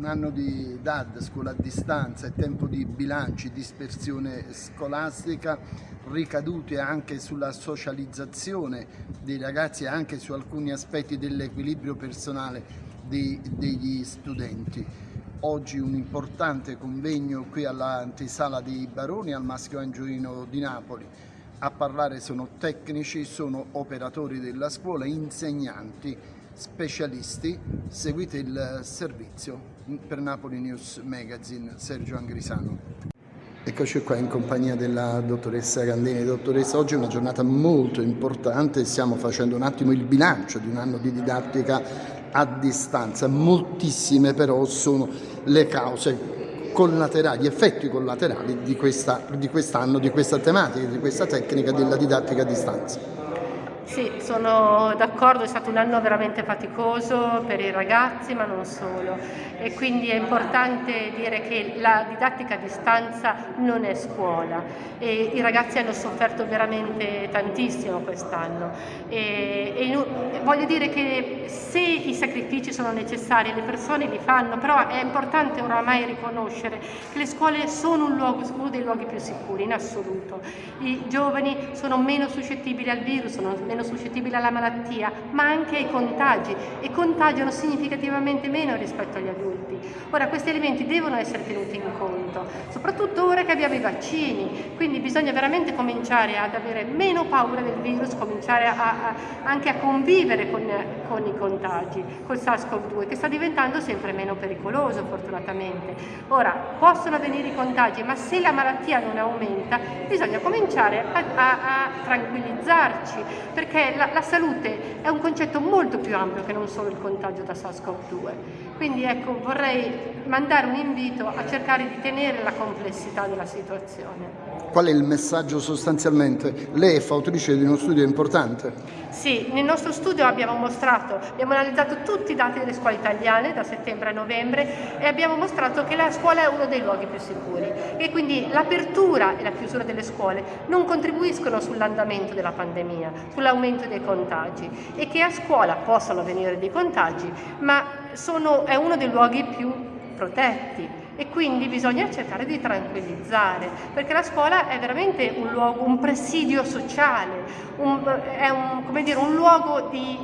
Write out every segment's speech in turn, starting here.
un anno di DAD, scuola a distanza e tempo di bilanci, dispersione scolastica, ricadute anche sulla socializzazione dei ragazzi e anche su alcuni aspetti dell'equilibrio personale dei, degli studenti. Oggi un importante convegno qui all'Antisala dei Baroni al Maschio Angioino di Napoli. A parlare sono tecnici, sono operatori della scuola, insegnanti, specialisti. Seguite il servizio per Napoli News Magazine, Sergio Angrisano. Eccoci qua in compagnia della dottoressa Gandini. Dottoressa, oggi è una giornata molto importante, stiamo facendo un attimo il bilancio di un anno di didattica a distanza. Moltissime però sono le cause collaterali, gli effetti collaterali di, questa, di quest'anno, di questa tematica, di questa tecnica della didattica a distanza. Sì, sono d'accordo, è stato un anno veramente faticoso per i ragazzi, ma non solo. E quindi è importante dire che la didattica a distanza non è scuola e i ragazzi hanno sofferto veramente tantissimo quest'anno. E, e voglio dire che se i sacrifici sono necessari, le persone li fanno, però è importante oramai riconoscere che le scuole sono un luogo, uno dei luoghi più sicuri in assoluto. I giovani sono meno suscettibili al virus, sono meno suscettibili alla malattia, ma anche ai contagi e contagiano significativamente meno rispetto agli adulti. Ora questi elementi devono essere tenuti in conto, soprattutto ora che abbiamo i vaccini, quindi bisogna veramente cominciare ad avere meno paura del virus, cominciare a, a, anche a convivere con, con i contagi, col SARS-CoV-2 che sta diventando sempre meno pericoloso fortunatamente. Ora possono avvenire i contagi, ma se la malattia non aumenta bisogna cominciare a, a tranquillizzarci perché perché la, la, salute è un concetto molto più ampio che non solo il contagio da SARS-CoV-2. Quindi ecco, vorrei mandare un invito a cercare di tenere la complessità della situazione. Qual è il messaggio sostanzialmente? Lei è fautrice di uno studio importante? Sì, nel nostro studio abbiamo mostrato, abbiamo analizzato tutti i dati delle scuole italiane da settembre a novembre e abbiamo mostrato che la scuola è uno dei luoghi più sicuri e quindi l'apertura e la chiusura delle scuole non contribuiscono sull'andamento della pandemia, sull'aumento dei contagi e che a scuola possono avvenire dei contagi, ma sono, è uno dei luoghi più protetti e quindi bisogna cercare di tranquillizzare, perché la scuola è veramente un luogo, un presidio sociale, un, è un, dire, un luogo di,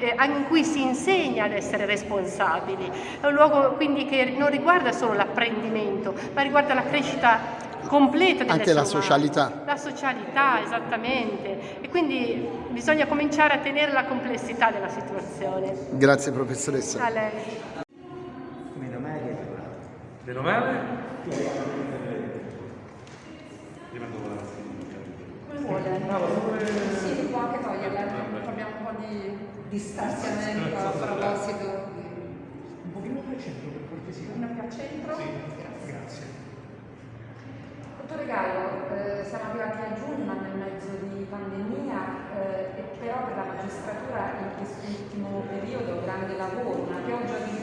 eh, in cui si insegna ad essere responsabili, è un luogo quindi che non riguarda solo l'apprendimento, ma riguarda la crescita completa Anche la socialità. La socialità, esattamente. E quindi bisogna cominciare a tenere la complessità della situazione. Grazie professoressa. A. Meno male? Rimando con la Vuole? Sì, può anche toglierla, un po' di distanziamento a proposito. Un pochino più al centro per cortesia. Un più al centro? Sì, grazie. Dottore Gallo, eh, siamo arrivati a giugno, nel mezzo di pandemia, eh, e però per la magistratura in quest'ultimo periodo grande lavoro, una pioggia di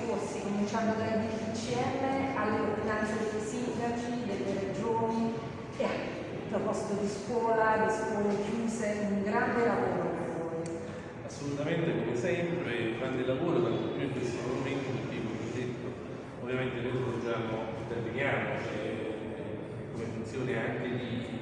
cominciando dai DPCM alle ordinanze dei sindaci, delle regioni e a proposito di scuola, di scuole chiuse, un grande lavoro per voi. Assolutamente, come sempre, grande lavoro, tanto più in questi momenti, perché come ho detto, ovviamente noi svolgiamo, interveniamo, cioè, come funzione anche di,